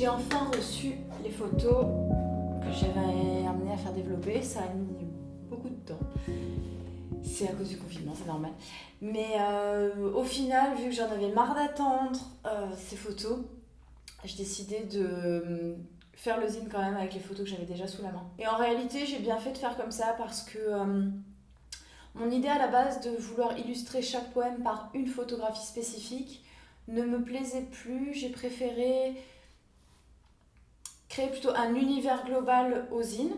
J'ai enfin reçu les photos que j'avais amené à faire développer. Ça a mis beaucoup de temps. C'est à cause du confinement, c'est normal. Mais euh, au final, vu que j'en avais marre d'attendre euh, ces photos, j'ai décidé de euh, faire le zine quand même avec les photos que j'avais déjà sous la main. Et en réalité, j'ai bien fait de faire comme ça parce que mon idée à la base de vouloir illustrer chaque poème par une photographie spécifique ne me plaisait plus. J'ai préféré créer plutôt un univers global aux zine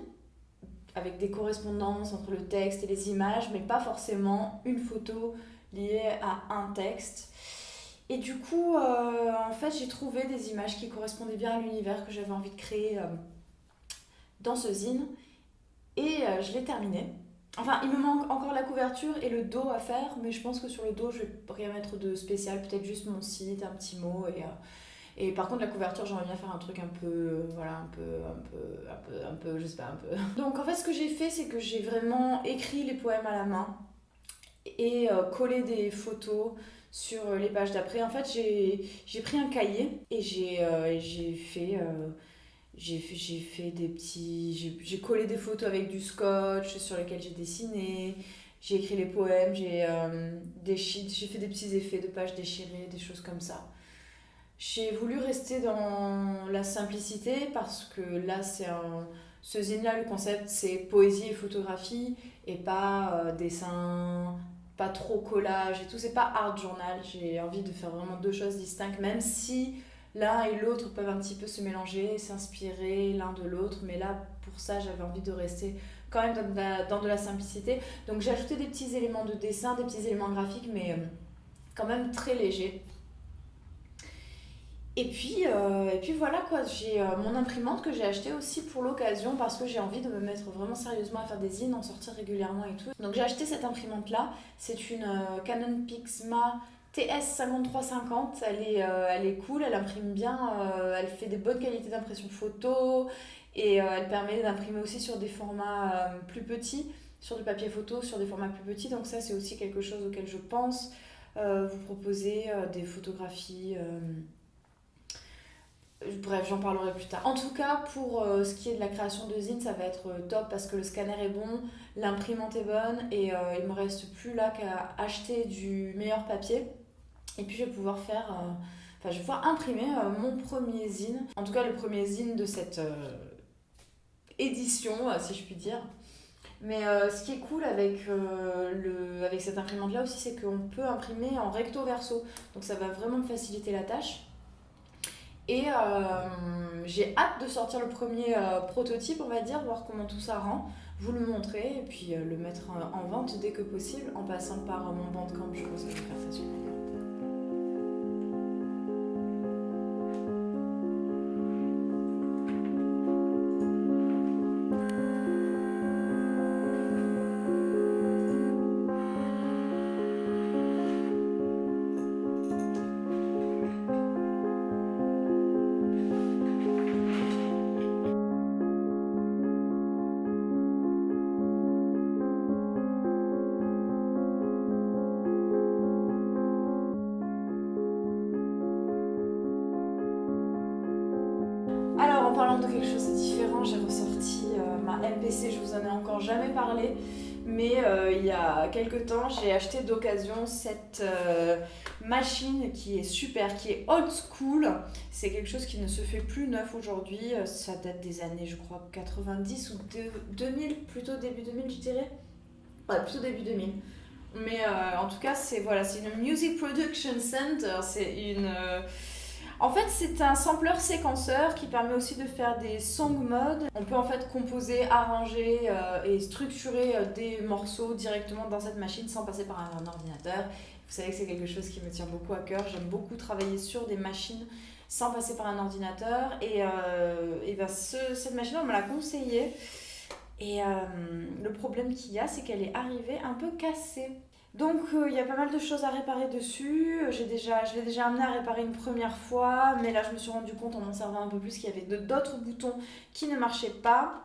avec des correspondances entre le texte et les images, mais pas forcément une photo liée à un texte. Et du coup, euh, en fait, j'ai trouvé des images qui correspondaient bien à l'univers que j'avais envie de créer euh, dans ce zine. Et euh, je l'ai terminé. Enfin, il me manque encore la couverture et le dos à faire, mais je pense que sur le dos, je vais rien mettre de spécial, peut-être juste mon site, un petit mot et et par contre, la couverture, j'aimerais bien faire un truc un peu, voilà, un peu, un peu, un peu, un peu, je sais pas, un peu. Donc en fait, ce que j'ai fait, c'est que j'ai vraiment écrit les poèmes à la main et euh, collé des photos sur les pages d'après. En fait, j'ai pris un cahier et j'ai euh, fait... Euh, j'ai fait des petits j'ai collé des photos avec du scotch sur lesquels j'ai dessiné j'ai écrit les poèmes j'ai j'ai fait des petits effets de pages déchirées des choses comme ça j'ai voulu rester dans la simplicité parce que là, c'est un... ce zine-là, le concept, c'est poésie et photographie et pas euh, dessin, pas trop collage et tout. C'est pas art journal. J'ai envie de faire vraiment deux choses distinctes, même si l'un et l'autre peuvent un petit peu se mélanger, s'inspirer l'un de l'autre. Mais là, pour ça, j'avais envie de rester quand même dans de, la, dans de la simplicité. Donc j'ai ajouté des petits éléments de dessin, des petits éléments graphiques, mais euh, quand même très légers. Et puis, euh, et puis voilà quoi, j'ai euh, mon imprimante que j'ai achetée aussi pour l'occasion parce que j'ai envie de me mettre vraiment sérieusement à faire des zines, en sortir régulièrement et tout. Donc j'ai acheté cette imprimante là, c'est une euh, Canon Pixma TS5350, elle est, elle est cool, elle imprime bien, elle fait des bonnes qualités d'impression photo et elle permet d'imprimer aussi sur des formats plus petits, sur du papier photo, sur des formats plus petits, donc ça c'est aussi quelque chose auquel je pense. Vous proposer des photographies Bref, j'en parlerai plus tard. En tout cas, pour euh, ce qui est de la création de zine, ça va être euh, top parce que le scanner est bon, l'imprimante est bonne et euh, il me reste plus là qu'à acheter du meilleur papier. Et puis je vais pouvoir faire, enfin je vais pouvoir imprimer mon premier zine. En tout cas, le premier zine de cette édition, si je puis dire. Mais ce qui est cool avec, le, avec cette imprimante là aussi, c'est qu'on peut imprimer en recto verso. Donc ça va vraiment me faciliter la tâche. Et euh, j'ai hâte de sortir le premier euh, prototype, on va dire, voir comment tout ça rend, vous le montrer et puis euh, le mettre en vente dès que possible en passant par mon bandcamp. Je pense que je vais faire ça sur de quelque chose de différent, j'ai ressorti euh, ma MPC, je vous en ai encore jamais parlé, mais euh, il y a quelques temps, j'ai acheté d'occasion cette euh, machine qui est super, qui est old school. C'est quelque chose qui ne se fait plus neuf aujourd'hui, ça date des années, je crois, 90 ou 2000, plutôt début 2000, je dirais. Ouais, plutôt début 2000. Mais en tout cas, c'est voilà, une Music Production Center, c'est une en fait, c'est un sampler séquenceur qui permet aussi de faire des song modes. On peut en fait composer, arranger euh, et structurer euh, des morceaux directement dans cette machine sans passer par un, ordinateur. Vous savez que c'est quelque chose qui me tient beaucoup à cœur. J'aime beaucoup travailler sur des machines sans passer par un ordinateur. Et, euh, ben cette machine, on me l'a conseillée. Et le problème qu'il y a, c'est qu'elle est arrivée un peu cassée. Donc euh, il y a pas mal de choses à réparer dessus. Déjà, je l'ai déjà amené à réparer une première fois, mais là je me suis rendu compte en m'en servant un peu plus qu'il y avait d'autres boutons qui ne marchaient pas.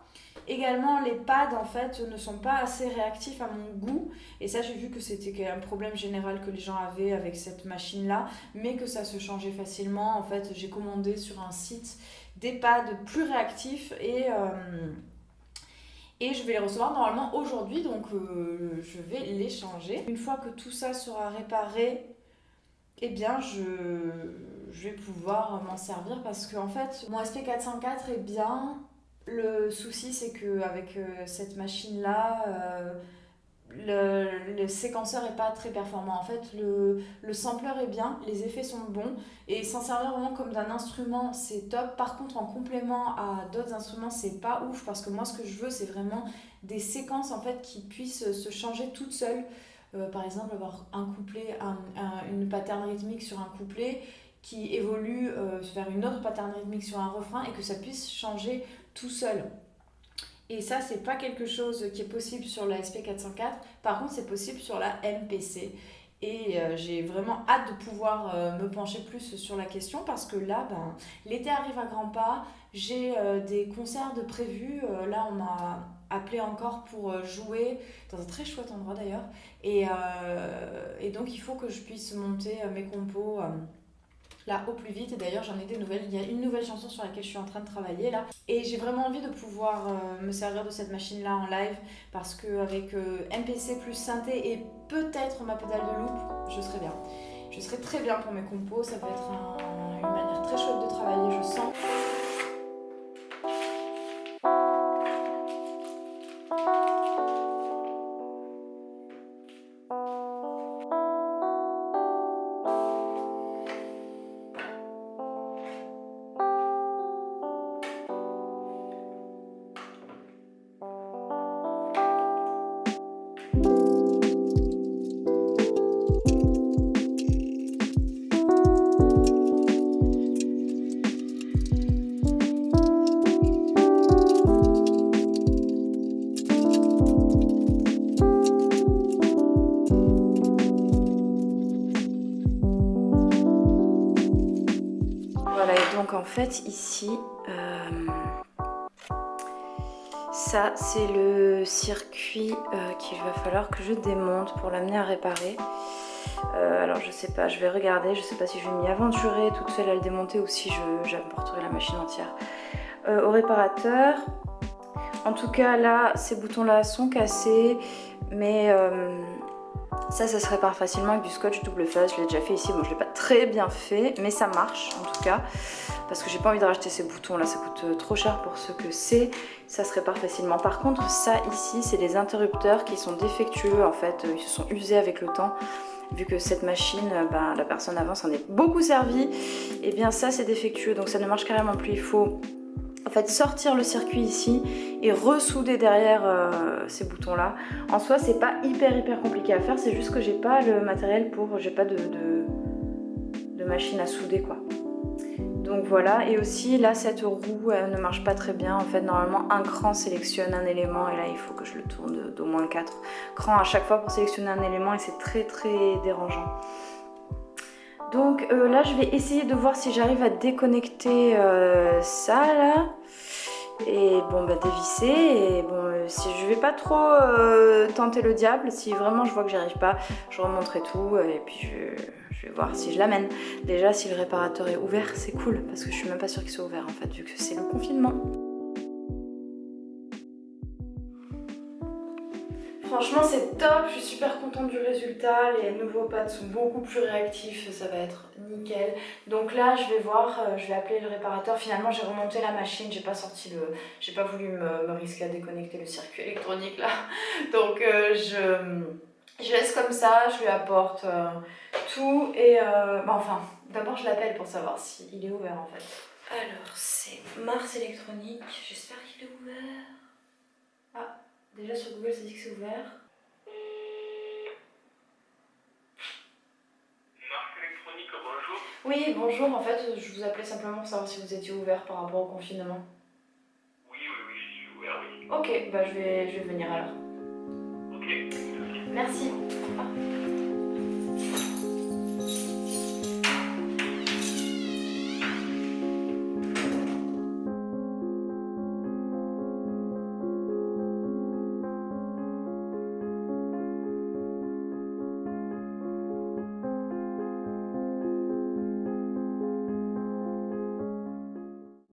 Également, les pads en fait ne sont pas assez réactifs à mon goût. Et ça, j'ai vu que c'était un problème général que les gens avaient avec cette machine-là, mais que ça se changeait facilement. En fait, j'ai commandé sur un site des pads plus réactifs et, euh, et je vais les recevoir normalement aujourd'hui. Donc, euh, je vais les changer. Une fois que tout ça sera réparé, eh bien, je, vais pouvoir m'en servir parce que en fait, mon SP404 est bien le souci, c'est qu'avec euh, cette machine-là, euh, le, séquenceur n'est pas très performant. En fait, le, le sampler est bien, les effets sont bons, et s'en servir vraiment comme d'un instrument, c'est top. Par contre, en complément à d'autres instruments, c'est pas ouf, parce que moi, ce que je veux, c'est vraiment des séquences en fait qui puissent se changer toutes seules. Euh, par exemple, avoir un couplet, un, une pattern rythmique sur un couplet qui évolue vers une autre pattern rythmique sur un refrain et que ça puisse changer tout seul. Et ça, c'est pas quelque chose qui est possible sur la SP404. Par contre, c'est possible sur la MPC. Et euh, j'ai vraiment hâte de pouvoir euh, me pencher plus sur la question parce que là, ben, l'été arrive à grands pas. J'ai euh, des concerts de prévus. là, on m'a appelé encore pour jouer dans un très chouette endroit d'ailleurs. Et, et, donc, il faut que je puisse monter mes compos là au plus vite. Et d'ailleurs, j'en ai des nouvelles. Il y a une nouvelle chanson sur laquelle je suis en train de travailler là. Et j'ai vraiment envie de pouvoir euh, me servir de cette machine là en live parce qu'avec euh, MPC plus synthé et peut-être ma pédale de loop, je serai bien. Je serai très bien pour mes compos. Ça peut être une manière très chouette de travailler, je sens. Ça c'est le circuit euh, qu'il va falloir que je démonte pour l'amener à réparer. Euh, alors je sais pas, je vais regarder, je sais pas si je vais m'y aventurer toute seule à le démonter ou si j'apporterai la machine entière au réparateur. En tout cas là, ces boutons là sont cassés, mais ça, ça se répare facilement avec du scotch double face. Je l'ai déjà fait ici. Bon, je l'ai pas très bien fait, mais ça marche en tout cas. Parce que j'ai pas envie de racheter ces boutons là. Ça coûte euh, trop cher pour ce que c'est. Ça se répare facilement. Par contre, ça ici, c'est des interrupteurs qui sont défectueux. En fait, euh, ils se sont usés avec le temps vu que cette machine, euh, ben, la personne avant s'en est beaucoup servi, et eh bien ça c'est défectueux donc ça ne marche carrément plus. Il faut en fait sortir le circuit ici et ressouder derrière euh, ces boutons là. En soi c'est pas hyper hyper compliqué à faire, c'est juste que j'ai pas le matériel pour, j'ai pas de, machine à souder quoi. Donc voilà, et aussi là cette roue ne marche pas très bien. En fait normalement un cran sélectionne un élément et là il faut que je le tourne d'au moins 4 crans à chaque fois pour sélectionner un élément et c'est très très dérangeant. Donc euh, là je vais essayer de voir si j'arrive à déconnecter euh, ça là. Et bon bah dévisser. Et bon euh, si je vais pas trop tenter le diable si vraiment je vois que j'y arrive pas je remonterai tout. Et puis je, je vais voir si je l'amène. Déjà si le réparateur est ouvert c'est cool parce que je suis même pas sûre qu'il soit ouvert en fait vu que c'est le confinement Franchement c'est top, je suis super contente du résultat, les nouveaux pads sont beaucoup plus réactifs, ça va être nickel. Donc là je vais voir, euh, je vais appeler le réparateur, finalement j'ai remonté la machine, j'ai pas sorti le... j'ai pas voulu me, risquer à déconnecter le circuit électronique là. Donc euh, je, je laisse comme ça, je lui apporte euh, tout. Et... Bah, enfin, d'abord je l'appelle pour savoir s'il est ouvert en fait. Alors c'est Mars électronique, j'espère qu'il est ouvert. Ah Déjà sur Google, ça dit que c'est ouvert. Marque électronique, bonjour. Oui, bonjour. En fait, je vous appelais simplement pour savoir si vous étiez ouvert par rapport au confinement. Oui, oui, oui, je suis ouvert, oui. Ok, bah je vais, je vais venir alors. Ok, merci. Merci.